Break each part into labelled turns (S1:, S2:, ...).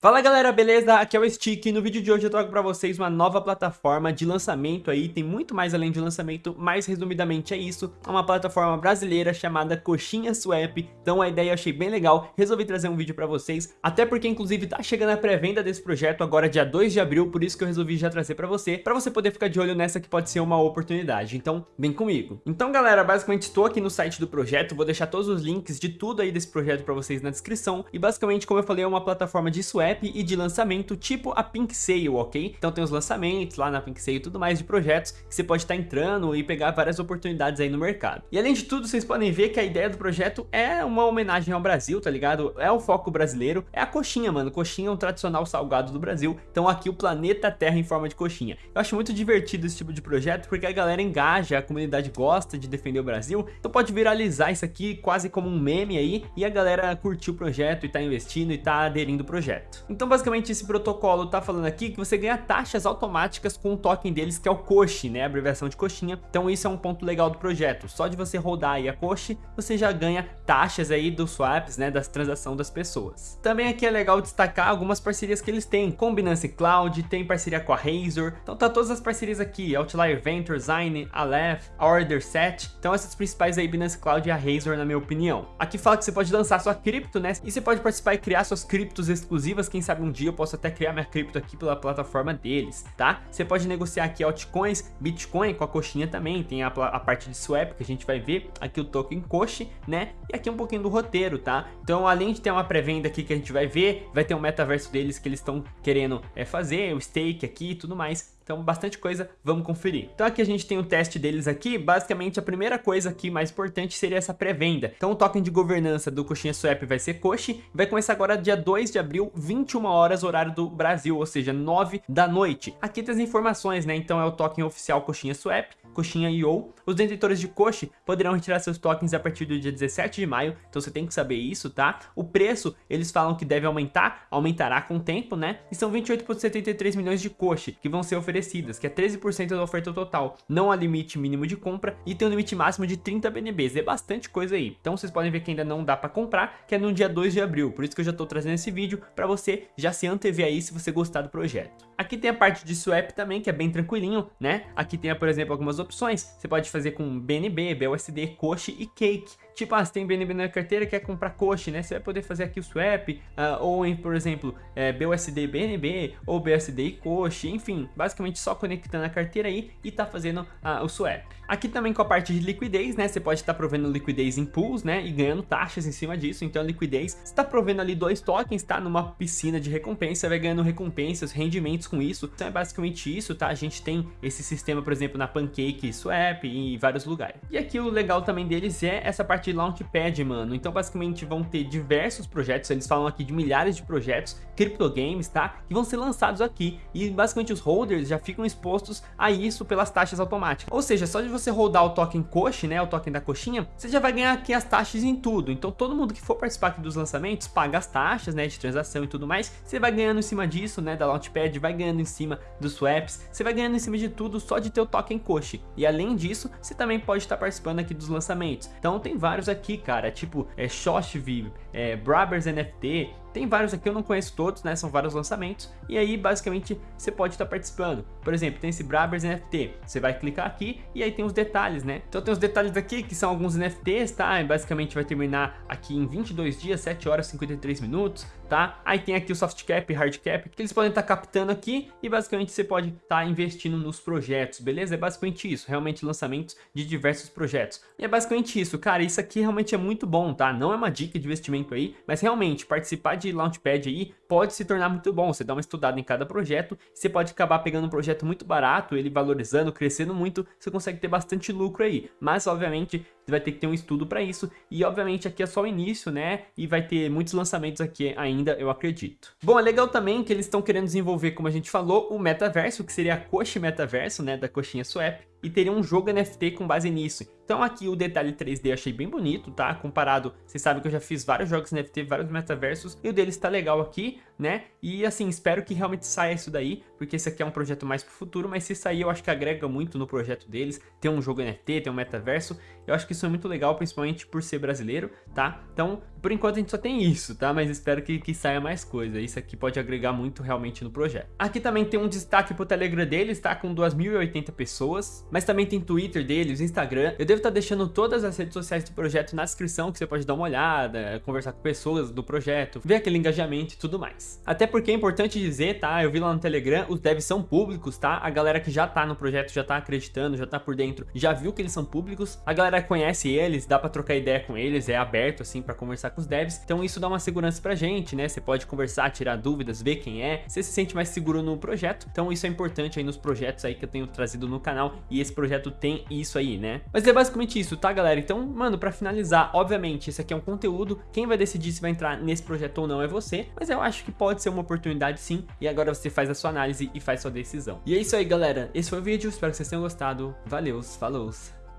S1: Fala galera, beleza? Aqui é o Stick e no vídeo de hoje eu trago pra vocês uma nova plataforma de lançamento aí, tem muito mais além de lançamento, mas resumidamente é isso, é uma plataforma brasileira chamada Coxinha Swap, então a ideia eu achei bem legal, resolvi trazer um vídeo pra vocês, até porque inclusive tá chegando a pré-venda desse projeto agora dia 2 de abril, por isso que eu resolvi já trazer pra você, pra você poder ficar de olho nessa que pode ser uma oportunidade, então vem comigo. Então galera, basicamente estou aqui no site do projeto, vou deixar todos os links de tudo aí desse projeto pra vocês na descrição, e basicamente como eu falei é uma plataforma de swap, app e de lançamento tipo a Pink Sale, ok? Então tem os lançamentos lá na Pink Sale e tudo mais de projetos que você pode estar entrando e pegar várias oportunidades aí no mercado. E além de tudo, vocês podem ver que a ideia do projeto é uma homenagem ao Brasil, tá ligado? É o foco brasileiro, é a coxinha, mano. Coxinha é um tradicional salgado do Brasil, então aqui o planeta Terra em forma de coxinha. Eu acho muito divertido esse tipo de projeto porque a galera engaja, a comunidade gosta de defender o Brasil, então pode viralizar isso aqui quase como um meme aí e a galera curtiu o projeto e tá investindo e tá aderindo ao projeto. Então basicamente esse protocolo tá falando aqui que você ganha taxas automáticas com o token deles que é o Coche, né, a abreviação de coxinha. Então isso é um ponto legal do projeto. Só de você rodar aí a Coche, você já ganha taxas aí dos swaps, né, das transações das pessoas. Também aqui é legal destacar algumas parcerias que eles têm, com Binance Cloud, tem parceria com a Razor, então tá todas as parcerias aqui, Outlier Venture, Zine, Aleph, Order Set, então essas principais aí, Binance Cloud e a Razor na minha opinião. Aqui fala que você pode lançar sua cripto, né, e você pode participar e criar suas criptos exclusivas quem sabe um dia eu posso até criar minha cripto aqui pela plataforma deles, tá? Você pode negociar aqui altcoins, Bitcoin com a coxinha também, tem a, a parte de swap que a gente vai ver, aqui o token Coxe, né? E aqui um pouquinho do roteiro, tá? Então além de ter uma pré-venda aqui que a gente vai ver, vai ter um metaverso deles que eles estão querendo é, fazer, o stake aqui e tudo mais, então, bastante coisa, vamos conferir. Então, aqui a gente tem o teste deles aqui. Basicamente, a primeira coisa aqui mais importante seria essa pré-venda. Então, o token de governança do Coxinha Swap vai ser Coxi. Vai começar agora dia 2 de abril, 21 horas, horário do Brasil, ou seja, 9 da noite. Aqui tem as informações, né? Então, é o token oficial Coxinha Swap. Coxinha IO. Os detentores de Coxi poderão retirar seus tokens a partir do dia 17 de maio, então você tem que saber isso, tá? O preço, eles falam que deve aumentar, aumentará com o tempo, né? E são 28,73 milhões de Coxi que vão ser oferecidas, que é 13% da oferta total. Não há limite mínimo de compra e tem um limite máximo de 30 BNBs, é bastante coisa aí. Então vocês podem ver que ainda não dá para comprar, que é no dia 2 de abril, por isso que eu já estou trazendo esse vídeo para você já se antever aí se você gostar do projeto. Aqui tem a parte de swap também, que é bem tranquilinho, né? Aqui tem, por exemplo, algumas opções. Você pode fazer com BNB, BUSD, Coche e Cake. Tipo, ah, você tem BNB na carteira quer comprar Coche, né? Você vai poder fazer aqui o swap, uh, ou em, por exemplo, é, BUSD e BNB, ou BUSD e Coche, enfim. Basicamente só conectando a carteira aí e tá fazendo uh, o swap. Aqui também com a parte de liquidez, né? Você pode estar tá provendo liquidez em pools, né? E ganhando taxas em cima disso. Então, liquidez, você está provendo ali dois tokens, tá? Numa piscina de recompensa, vai ganhando recompensas, rendimentos com isso. Então é basicamente isso, tá? A gente tem esse sistema, por exemplo, na Pancake Swap e em vários lugares. E aqui o legal também deles é essa parte de Launchpad, mano. Então basicamente vão ter diversos projetos, eles falam aqui de milhares de projetos, criptogames, tá? Que vão ser lançados aqui e basicamente os holders já ficam expostos a isso pelas taxas automáticas. Ou seja, só de você rodar o token Coche, né, o token da coxinha, você já vai ganhar aqui as taxas em tudo. Então todo mundo que for participar aqui dos lançamentos paga as taxas, né, de transação e tudo mais. Você vai ganhando em cima disso, né, da Launchpad, vai ganhando em cima dos swaps, você vai ganhando em cima de tudo só de ter o token Coche. E além disso, você também pode estar participando aqui dos lançamentos. Então tem vários aqui, cara, tipo é, Shoshviv, é, Brabers NFT, tem vários aqui, eu não conheço todos, né? São vários lançamentos. E aí, basicamente, você pode estar participando. Por exemplo, tem esse Brabers NFT. Você vai clicar aqui e aí tem os detalhes, né? Então tem os detalhes aqui, que são alguns NFTs, tá? E basicamente vai terminar aqui em 22 dias, 7 horas e 53 minutos, tá? Aí tem aqui o soft cap hard cap, que eles podem estar captando aqui e basicamente você pode estar investindo nos projetos, beleza? É basicamente isso, realmente lançamentos de diversos projetos. E é basicamente isso, cara, isso aqui realmente é muito bom, tá? Não é uma dica de investimento aí, mas realmente participar de Launchpad aí pode se tornar muito bom. Você dá uma estudada em cada projeto, você pode acabar pegando um projeto muito barato, ele valorizando, crescendo muito, você consegue ter bastante lucro aí. Mas, obviamente, você vai ter que ter um estudo para isso. E, obviamente, aqui é só o início, né? E vai ter muitos lançamentos aqui ainda, eu acredito. Bom, é legal também que eles estão querendo desenvolver, como a gente falou, o metaverso, que seria a Coxa Metaverso, né? Da Coxinha Swap e teria um jogo NFT com base nisso. Então aqui o detalhe 3D eu achei bem bonito, tá? Comparado, vocês sabem que eu já fiz vários jogos NFT, vários metaversos, e o deles tá legal aqui, né? E assim, espero que realmente saia isso daí, porque esse aqui é um projeto mais pro futuro, mas se sair eu acho que agrega muito no projeto deles, ter um jogo NFT, ter um metaverso, eu acho que isso é muito legal, principalmente por ser brasileiro, tá? Então, por enquanto a gente só tem isso, tá? Mas espero que, que saia mais coisa, isso aqui pode agregar muito realmente no projeto. Aqui também tem um destaque pro Telegram deles, tá? Com 2.080 pessoas, mas também tem Twitter deles, Instagram, eu devo estar tá deixando todas as redes sociais do projeto na descrição, que você pode dar uma olhada, conversar com pessoas do projeto, ver aquele engajamento e tudo mais. Até porque é importante dizer, tá? Eu vi lá no Telegram, os devs são públicos, tá? A galera que já tá no projeto, já tá acreditando, já tá por dentro, já viu que eles são públicos. A galera conhece eles, dá pra trocar ideia com eles, é aberto, assim, pra conversar com os devs. Então isso dá uma segurança pra gente, né? Você pode conversar, tirar dúvidas, ver quem é. Você se sente mais seguro no projeto. Então isso é importante aí nos projetos aí que eu tenho trazido no canal. E esse projeto tem isso aí, né? Mas é basicamente isso, tá galera? Então, mano, pra finalizar, obviamente, esse aqui é um conteúdo, quem vai decidir se vai entrar nesse projeto ou não é você, mas eu acho que pode ser uma oportunidade sim, e agora você faz a sua análise e faz sua decisão. E é isso aí, galera, esse foi o vídeo, espero que vocês tenham gostado, valeu, falou,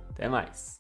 S1: até mais.